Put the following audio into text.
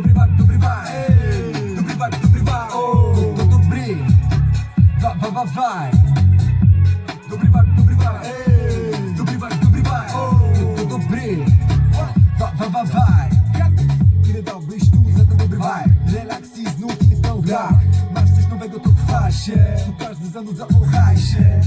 добрива, добрива, ей, добрива, добрива, о, то добри, ва, ва, ва, вай. Добрива, добрива, ей, добрива, добрива, о, то добри, ва, ва, ва, вай. Ile dobrych sztuk za to dobry vibe Relaks i znów inny pełen Masz coś nowego to chwa тут Tu każdy zanudza, ochaj się